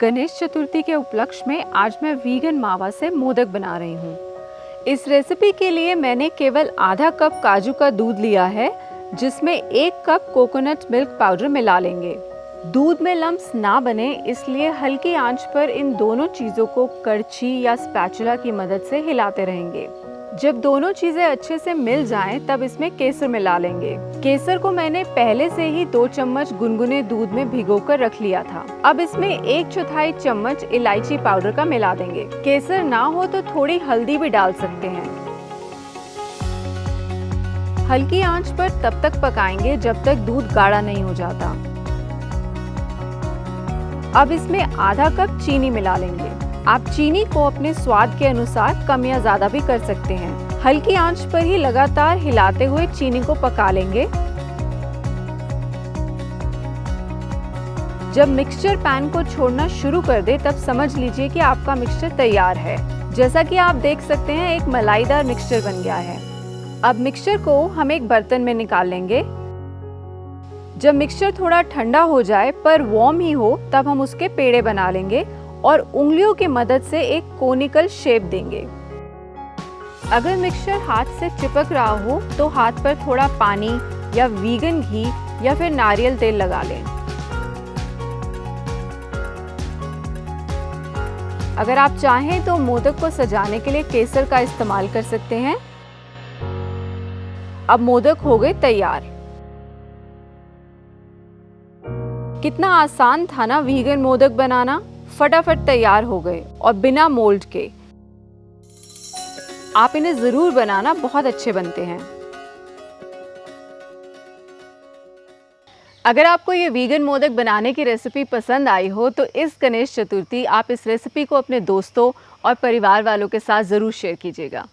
गणेश चतुर्थी के उपलक्ष्य में आज मैं वीगन मावा से मोदक बना रही हूँ। इस रेसिपी के लिए मैंने केवल आधा कप काजू का दूध लिया है, जिसमें एक कप कोकोनट मिल्क पाउडर मिला लेंगे। दूध में लम्स ना बने, इसलिए हल्की आँच पर इन दोनों चीज़ों को करछी या स्पैचुला की मदद से हिलाते रहेंगे। जब दोनों चीज़ें अच्छे से मिल जाएँ, तब इसमें केसर मिला लेंगे। केसर को मैंने पहले से ही दो चम्मच गुनगुने दूध में भिगोकर रख लिया था। अब इसमें एक चौथाई चम्मच इलायची पाउडर का मिला देंगे। केसर ना हो तो थोड़ी हल्दी भी डाल सकते हैं। हल्की आँच पर तब तक पकाएँगे जब तक दूध गाढ़ा नहीं हो जाता। अब इसमें आधा कप चीनी मिला लेंगे। आप चीनी को अपने स्वाद के अनुसार कम या ज़्यादा भी कर सकते हैं। हल्की आँच पर ही लगातार हिलाते हुए चीनी को पका लेंगे। जब मिक्सचर पैन को छोड़ना शुरू कर दे, तब समझ लीजिए कि आपका मिक्सचर तैयार है। जैसा कि आप देख सकते हैं, एक मलाईदार मिक्सचर बन गया है। अब मिक्सचर को हम एक बर्तन में निकाल लेंगे। जब मिक्सचर थोड़ा ठंडा हो जाए, पर वार्म ही हो, तब हम उसके पेड़े बना लेंगे और उंगलियों की मदद से एक कोनिकल शेप देंगे। अगर मिक्सचर हाथ से चिपक रहा हो तो हाथ पर थोड़ा पानी या वीगन घी या फिर नारियल तेल लगा लें। अगर आप चाहें तो मोदक को सजाने के लिए केसर का इस्तेमाल कर सकते हैं। अब मोदक हो गए तैयार। कितना आसान था ना वीगन मोदक बनाना। फटाफट तैयार हो गए और बिना मोल्ड के। आप इन्हें ज़रूर बनाना बहुत अच्छे बनते हैं। अगर आपको ये वीगन मोदक बनाने की रेसिपी पसंद आई हो तो इस गणेश चतुर्थी आप इस रेसिपी को अपने दोस्तों और परिवार वालों के साथ ज़रूर शेयर कीजिएगा।